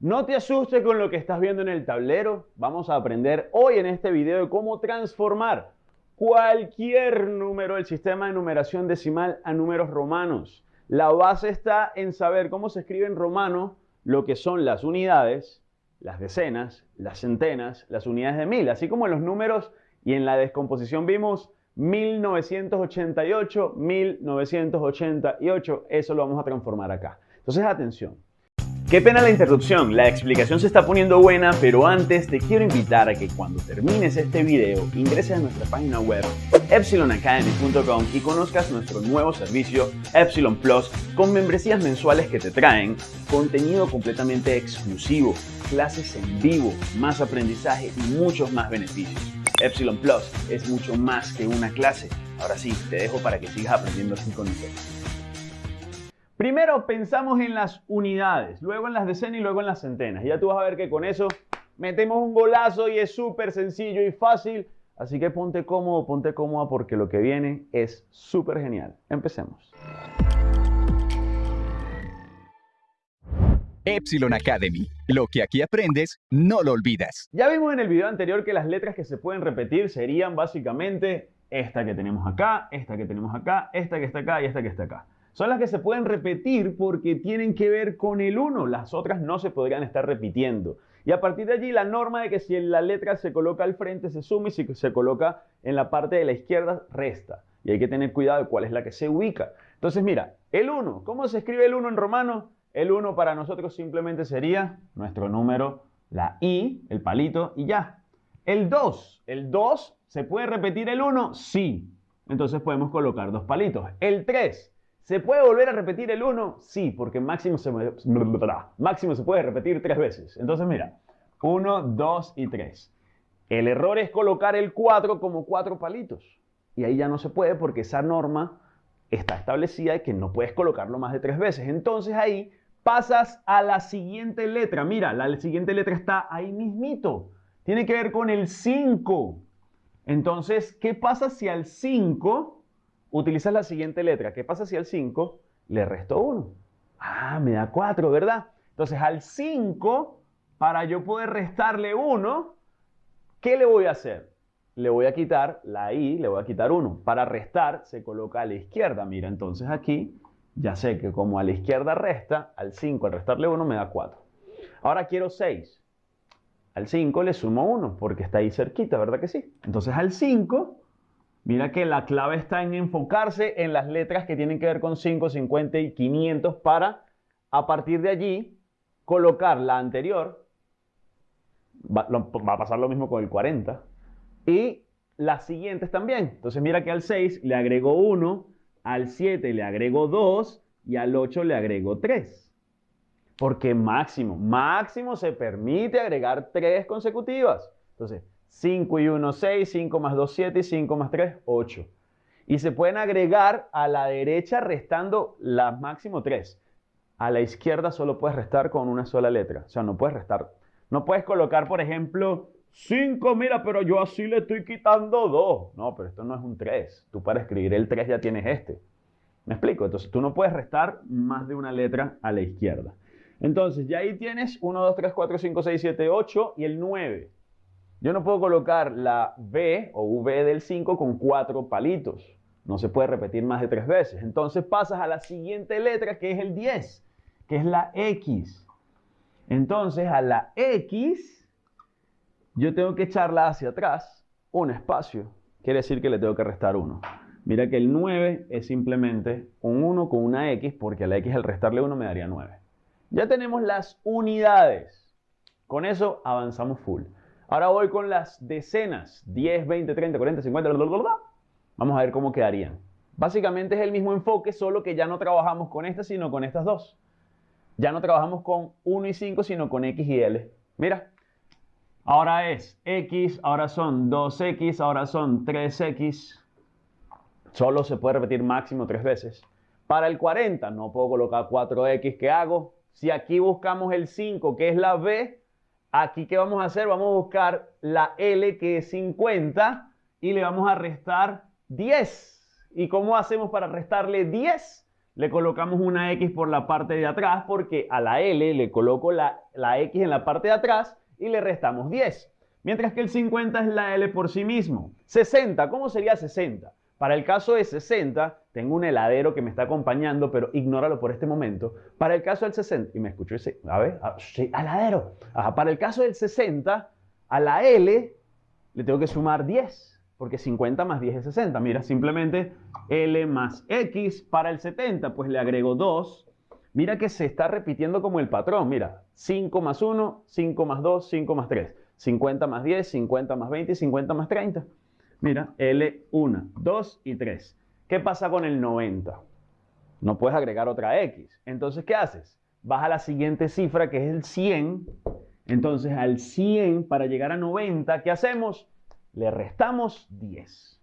No te asustes con lo que estás viendo en el tablero. Vamos a aprender hoy en este video cómo transformar cualquier número del sistema de numeración decimal a números romanos. La base está en saber cómo se escribe en romano lo que son las unidades, las decenas, las centenas, las unidades de mil, así como en los números y en la descomposición vimos 1988, 1988, eso lo vamos a transformar acá. Entonces atención. Qué pena la interrupción, la explicación se está poniendo buena, pero antes te quiero invitar a que cuando termines este video ingreses a nuestra página web epsilonacademy.com y conozcas nuestro nuevo servicio Epsilon Plus con membresías mensuales que te traen contenido completamente exclusivo, clases en vivo, más aprendizaje y muchos más beneficios. Epsilon Plus es mucho más que una clase. Ahora sí, te dejo para que sigas aprendiendo así con nosotros. Primero pensamos en las unidades, luego en las decenas y luego en las centenas. Ya tú vas a ver que con eso metemos un golazo y es súper sencillo y fácil. Así que ponte cómodo, ponte cómoda porque lo que viene es súper genial. Empecemos. Epsilon Academy. Lo que aquí aprendes, no lo olvidas. Ya vimos en el video anterior que las letras que se pueden repetir serían básicamente esta que tenemos acá, esta que tenemos acá, esta que está acá y esta que está acá son las que se pueden repetir porque tienen que ver con el 1. Las otras no se podrían estar repitiendo. Y a partir de allí la norma de que si la letra se coloca al frente se suma y si se coloca en la parte de la izquierda resta. Y hay que tener cuidado de cuál es la que se ubica. Entonces mira, el 1, ¿cómo se escribe el 1 en romano? El 1 para nosotros simplemente sería nuestro número, la I, el palito y ya. El 2, el 2, ¿se puede repetir el 1? Sí. Entonces podemos colocar dos palitos. El 3, ¿Se puede volver a repetir el 1? Sí, porque máximo se, máximo se puede repetir tres veces. Entonces mira, 1, 2 y 3. El error es colocar el 4 como cuatro palitos. Y ahí ya no se puede porque esa norma está establecida y que no puedes colocarlo más de tres veces. Entonces ahí pasas a la siguiente letra. Mira, la siguiente letra está ahí mismito. Tiene que ver con el 5. Entonces, ¿qué pasa si al 5 utilizas la siguiente letra. ¿Qué pasa si al 5 le resto 1? Ah, me da 4, ¿verdad? Entonces al 5, para yo poder restarle 1, ¿qué le voy a hacer? Le voy a quitar la i, le voy a quitar 1. Para restar se coloca a la izquierda. Mira, entonces aquí ya sé que como a la izquierda resta, al 5 al restarle 1 me da 4. Ahora quiero 6. Al 5 le sumo 1 porque está ahí cerquita, ¿verdad que sí? Entonces al 5 Mira que la clave está en enfocarse en las letras que tienen que ver con 5, 50 y 500 para, a partir de allí, colocar la anterior. Va, a pasar lo mismo con el 40. Y las siguientes también. Entonces mira que al 6 le agrego 1, al 7 le agrego 2 y al 8 le agrego 3. Porque máximo, máximo se permite agregar 3 consecutivas. Entonces, 5 y 1, 6, 5 más 2, 7 y 5 más 3, 8. Y se pueden agregar a la derecha restando la máximo 3. A la izquierda solo puedes restar con una sola letra. O sea, no puedes restar. No puedes colocar, por ejemplo, 5, mira, pero yo así le estoy quitando 2. No, pero esto no es un 3. Tú para escribir el 3 ya tienes este. ¿Me explico? Entonces tú no puedes restar más de una letra a la izquierda. Entonces ya ahí tienes 1, 2, 3, 4, 5, 6, 7, 8 y el 9. Yo no puedo colocar la B o V del 5 con cuatro palitos. No se puede repetir más de tres veces. Entonces pasas a la siguiente letra que es el 10, que es la X. Entonces a la X yo tengo que echarla hacia atrás, un espacio. Quiere decir que le tengo que restar 1. Mira que el 9 es simplemente un 1 con una X, porque a la X al restarle 1 me daría 9. Ya tenemos las unidades. Con eso avanzamos full. Ahora voy con las decenas, 10, 20, 30, 40, 50, bla, bla, bla, Vamos a ver cómo quedarían. Básicamente es el mismo enfoque, solo que ya no trabajamos con estas, sino con estas dos. Ya no trabajamos con 1 y 5, sino con X y L. Mira, ahora es X, ahora son 2X, ahora son 3X. Solo se puede repetir máximo tres veces. Para el 40 no puedo colocar 4X. ¿Qué hago? Si aquí buscamos el 5, que es la B, Aquí, ¿qué vamos a hacer? Vamos a buscar la L, que es 50, y le vamos a restar 10. ¿Y cómo hacemos para restarle 10? le colocamos una X por la parte de atrás porque a la L le coloco la, la X en la parte de atrás y le restamos 10. Mientras que el 50 es la L por sí mismo. 60, ¿cómo sería 60? Para el caso de 60, tengo un heladero que me está acompañando, pero ignóralo por este momento. Para el caso del 60, y me escucho ese, a ver, heladero. para el caso del 60, a la L le tengo que sumar 10, porque 50 más 10 es 60. Mira, simplemente L más X para el 70, pues le agrego 2. Mira que se está repitiendo como el patrón. Mira, 5 más 1, 5 más 2, 5 más 3. 50 más 10, 50 más 20 y 50 más 30. Mira, L1, 2 y 3. ¿Qué pasa con el 90? No puedes agregar otra X. Entonces, ¿qué haces? Vas a la siguiente cifra, que es el 100. Entonces, al 100, para llegar a 90, ¿qué hacemos? Le restamos 10.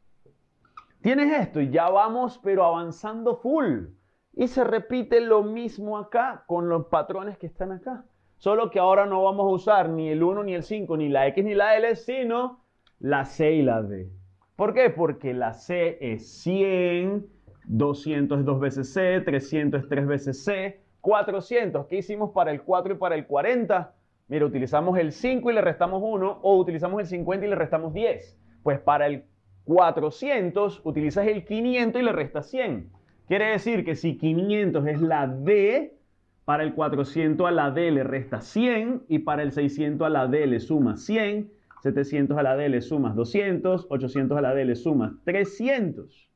Tienes esto y ya vamos, pero avanzando full. Y se repite lo mismo acá con los patrones que están acá. Solo que ahora no vamos a usar ni el 1, ni el 5, ni la X, ni la L, sino la C y la D. ¿Por qué? Porque la C es 100, 200 es 2 veces C, 300 es 3 veces C, 400. ¿Qué hicimos para el 4 y para el 40? Mira, utilizamos el 5 y le restamos 1 o utilizamos el 50 y le restamos 10. Pues para el 400 utilizas el 500 y le restas 100. Quiere decir que si 500 es la D, para el 400 a la D le resta 100 y para el 600 a la D le suma 100, 700 a la D le sumas 200, 800 a la D le sumas 300.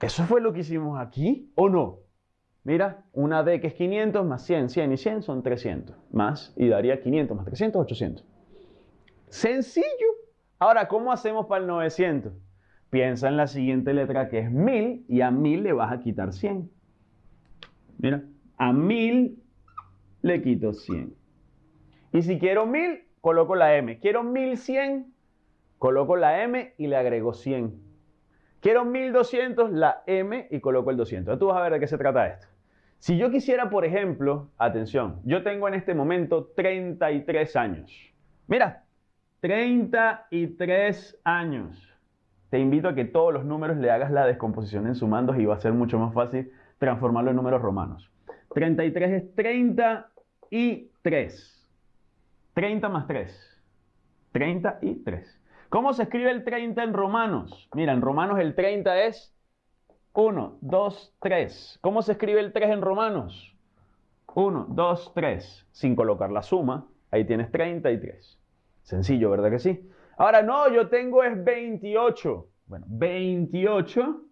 ¿Eso fue lo que hicimos aquí o no? Mira, una D que es 500 más 100, 100 y 100 son 300. Más, y daría 500 más 300, 800. Sencillo. Ahora, ¿cómo hacemos para el 900? Piensa en la siguiente letra que es 1000 y a 1000 le vas a quitar 100. Mira, a 1000 le quito 100. Y si quiero 1000, coloco la M. Quiero 1100, coloco la M y le agrego 100. Quiero 1200, la M y coloco el 200. Tú vas a ver de qué se trata esto. Si yo quisiera, por ejemplo, atención, yo tengo en este momento 33 años. Mira, 33 años. Te invito a que todos los números le hagas la descomposición en sumandos y va a ser mucho más fácil transformarlo en números romanos. 33 es 30 y 3. 30 más 3. 30 y 3. ¿Cómo se escribe el 30 en romanos? Mira, en romanos el 30 es 1, 2, 3. ¿Cómo se escribe el 3 en romanos? 1, 2, 3. Sin colocar la suma, ahí tienes 33. Sencillo, ¿verdad que sí? Ahora, no, yo tengo es 28. Bueno, 28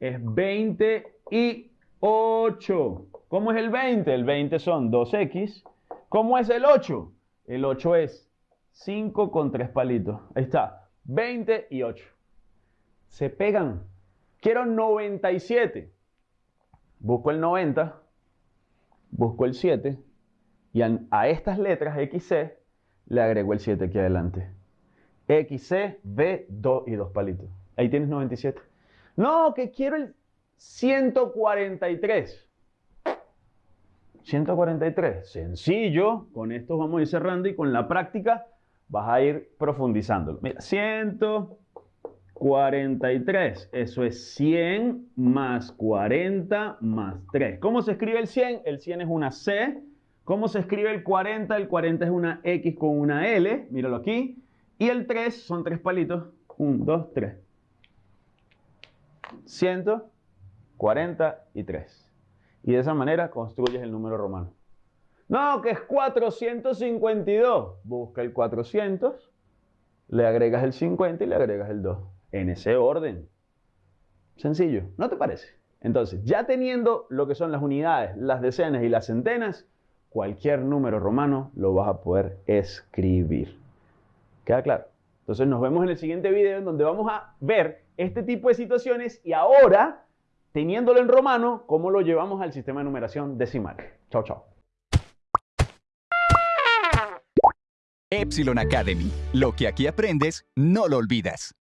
es 20 y 8. ¿Cómo es el 20? El 20 son 2x. ¿Cómo es el 8? El 8 es 5 con 3 palitos. Ahí está. 20 y 8. Se pegan. Quiero 97. Busco el 90. Busco el 7. Y a, estas letras XC le agrego el 7 aquí adelante. XC, B, 2 y 2 palitos. Ahí tienes 97. No, que quiero el 143. 143, sencillo, con esto vamos a ir cerrando y con la práctica vas a ir profundizando. Mira, 143, eso es 100 más 40 más 3. ¿Cómo se escribe el 100? El 100 es una C. ¿Cómo se escribe el 40? El 40 es una X con una L, míralo aquí. Y el 3 son tres palitos, 1, 2, 3. 100 43. Y de esa manera construyes el número romano. No, que es 452. Busca el 400, le agregas el 50 y le agregas el 2. En ese orden. Sencillo, ¿no te parece? Entonces, ya teniendo lo que son las unidades, las decenas y las centenas, cualquier número romano lo vas a poder escribir. ¿Queda claro? Entonces nos vemos en el siguiente video en donde vamos a ver este tipo de situaciones y ahora teniéndolo en romano, ¿cómo lo llevamos al sistema de numeración decimal? Chao, chao. Epsilon Academy. Lo que aquí aprendes, no lo olvidas.